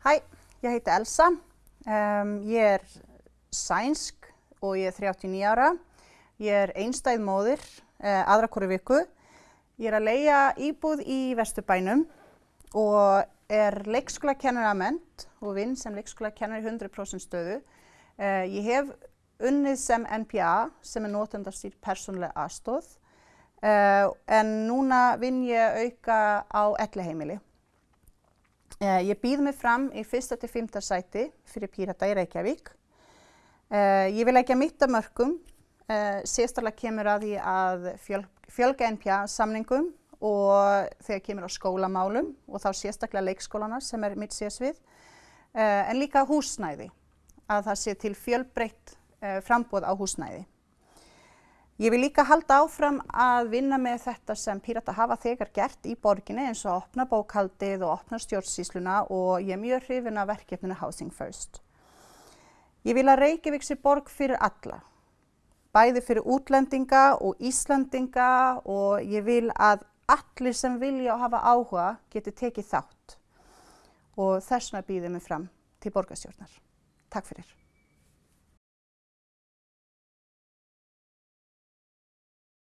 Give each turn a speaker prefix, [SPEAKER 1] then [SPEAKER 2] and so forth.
[SPEAKER 1] Hæ, ég heiti Elsa. Um, ég er sænsk og ég er 39 ára. Ég er einstæð móðir uh, aðra hverju viku. Ég er að leia íbúð í Vesturbænum og er leikskólakennara ment og vinn sem leikskólakennari 100% stöðu. Uh, ég hef unnið sem NPA sem er notendastýrt persónlega aðstóð uh, en núna vinn ég auka á elliheimili. Uh, ég býð mig fram í fyrsta til fymta sæti fyrir Pírata í Reykjavík. Uh, ég vil ekki að mitta mörgum, sérstaklega kemur að því að fjöl, fjölga NPA samningum og þegar kemur á skólamálum og þá sérstaklega leikskólana sem er mitt sérsvið, en líka húsnæði, að það sé til fjölbreytt frambóð á húsnæði. Ég vil líka halda áfram að vinna með þetta sem Pírata hafa þegar gert í borginni eins og opna bókhaldið og opna stjórnsýsluna og ég er mjög hrifin af verkefninu Housing First. Ég vil að Reykjavík sé borg fyrir alla, bæði fyrir útlendinga og Íslandinga og ég vil að allir sem vilja og hafa áhuga geti tekið þátt og þessna býðið mig fram til borgarstjórnar. Takk fyrir.